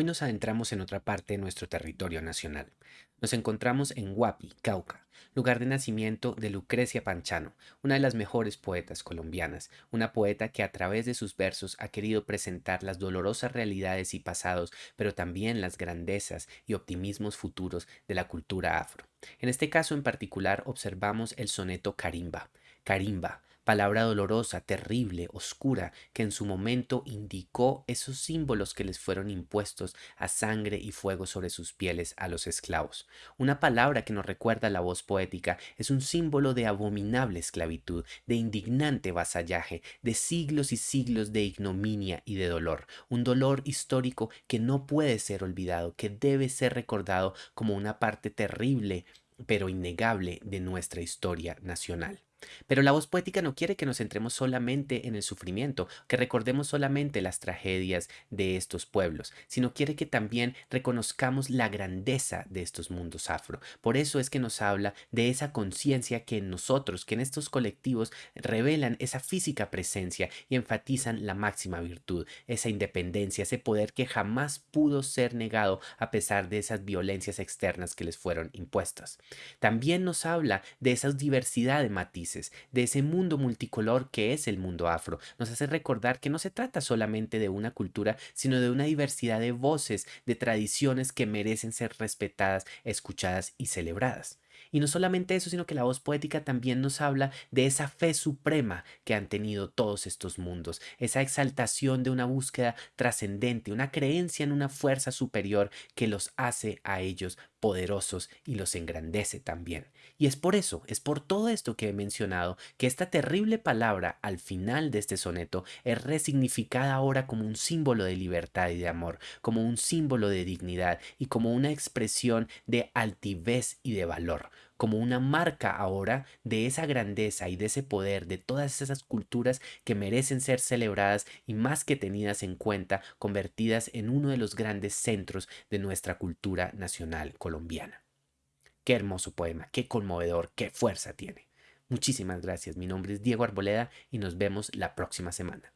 Hoy nos adentramos en otra parte de nuestro territorio nacional. Nos encontramos en Huapi, Cauca, lugar de nacimiento de Lucrecia Panchano, una de las mejores poetas colombianas, una poeta que a través de sus versos ha querido presentar las dolorosas realidades y pasados, pero también las grandezas y optimismos futuros de la cultura afro. En este caso en particular observamos el soneto Carimba. Carimba, palabra dolorosa, terrible, oscura, que en su momento indicó esos símbolos que les fueron impuestos a sangre y fuego sobre sus pieles a los esclavos. Una palabra que nos recuerda la voz poética es un símbolo de abominable esclavitud, de indignante vasallaje, de siglos y siglos de ignominia y de dolor, un dolor histórico que no puede ser olvidado, que debe ser recordado como una parte terrible pero innegable de nuestra historia nacional. Pero la voz poética no quiere que nos centremos solamente en el sufrimiento, que recordemos solamente las tragedias de estos pueblos, sino quiere que también reconozcamos la grandeza de estos mundos afro. Por eso es que nos habla de esa conciencia que en nosotros, que en estos colectivos revelan esa física presencia y enfatizan la máxima virtud, esa independencia, ese poder que jamás pudo ser negado a pesar de esas violencias externas que les fueron impuestas. También nos habla de esa diversidad de matices de ese mundo multicolor que es el mundo afro. Nos hace recordar que no se trata solamente de una cultura, sino de una diversidad de voces, de tradiciones que merecen ser respetadas, escuchadas y celebradas. Y no solamente eso, sino que la voz poética también nos habla de esa fe suprema que han tenido todos estos mundos, esa exaltación de una búsqueda trascendente, una creencia en una fuerza superior que los hace a ellos poderosos y los engrandece también. Y es por eso, es por todo esto que he mencionado, que esta terrible palabra al final de este soneto es resignificada ahora como un símbolo de libertad y de amor, como un símbolo de dignidad y como una expresión de altivez y de valor como una marca ahora de esa grandeza y de ese poder de todas esas culturas que merecen ser celebradas y más que tenidas en cuenta, convertidas en uno de los grandes centros de nuestra cultura nacional colombiana. Qué hermoso poema, qué conmovedor, qué fuerza tiene. Muchísimas gracias. Mi nombre es Diego Arboleda y nos vemos la próxima semana.